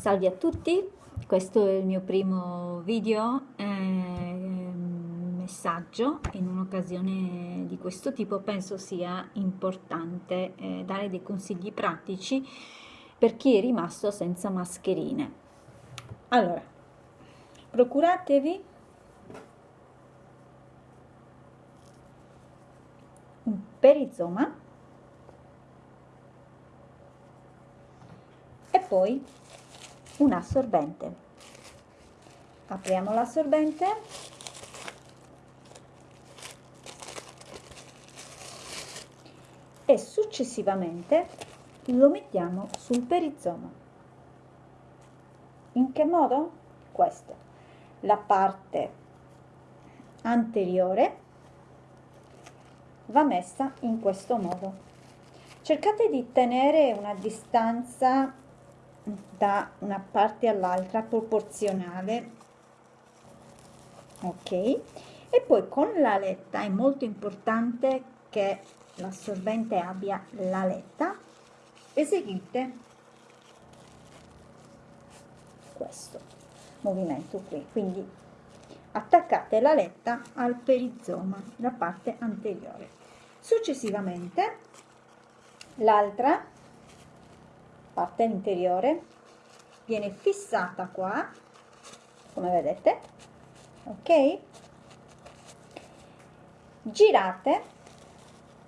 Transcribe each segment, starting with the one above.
Salve a tutti, questo è il mio primo video eh, messaggio in un'occasione di questo tipo penso sia importante eh, dare dei consigli pratici per chi è rimasto senza mascherine. Allora, procuratevi un perizoma e poi un assorbente. Apriamo l'assorbente. E successivamente lo mettiamo sul perizoma in che modo? questo. La parte anteriore va messa in questo modo. Cercate di tenere una distanza da una parte all'altra proporzionale ok? E poi con la letta è molto importante che l'assorbente abbia la letta. Eseguite questo movimento qui. Quindi attaccate la letta al perizoma la parte anteriore. Successivamente l'altra parte interiore viene fissata qua come vedete ok? Girate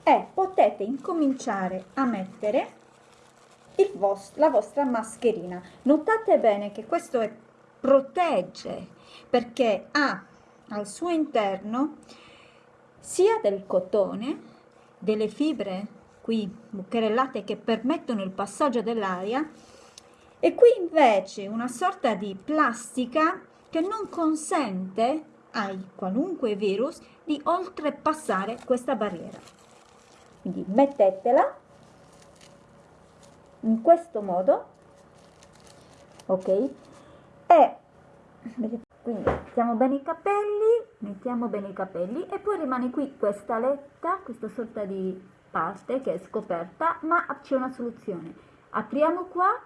e potete incominciare a mettere vostro, la vostra mascherina. Notate bene che questo è, protegge perché ha al suo interno sia del cotone delle fibre qui bucherellate che permettono il passaggio dell'aria e qui invece una sorta di plastica che non consente ai qualunque virus di oltrepassare questa barriera. Quindi mettetela in questo modo ok? E quindi mettiamo bene i capelli mettiamo bene i capelli e poi rimane qui questa letta questa sorta di parte che è scoperta ma c'è una soluzione apriamo qua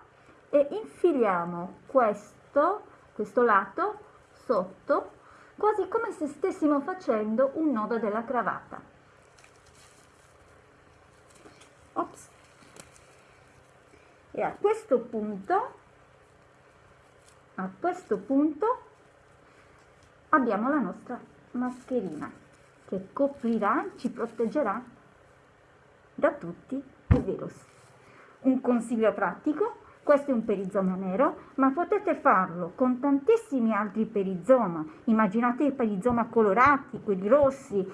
e infiliamo questo questo lato sotto quasi come se stessimo facendo un nodo della cravatta Ops. e a questo punto a questo punto abbiamo la nostra mascherina che coprirà ci proteggerà da tutti i virus. Un consiglio pratico, questo è un perizoma nero, ma potete farlo con tantissimi altri perizoma. Immaginate i perizoma colorati, quelli rossi,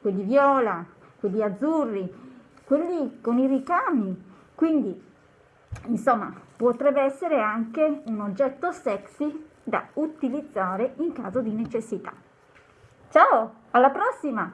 quelli viola, quelli azzurri, quelli con i ricami. Quindi, insomma, potrebbe essere anche un oggetto sexy da utilizzare in caso di necessità. Ciao, alla prossima!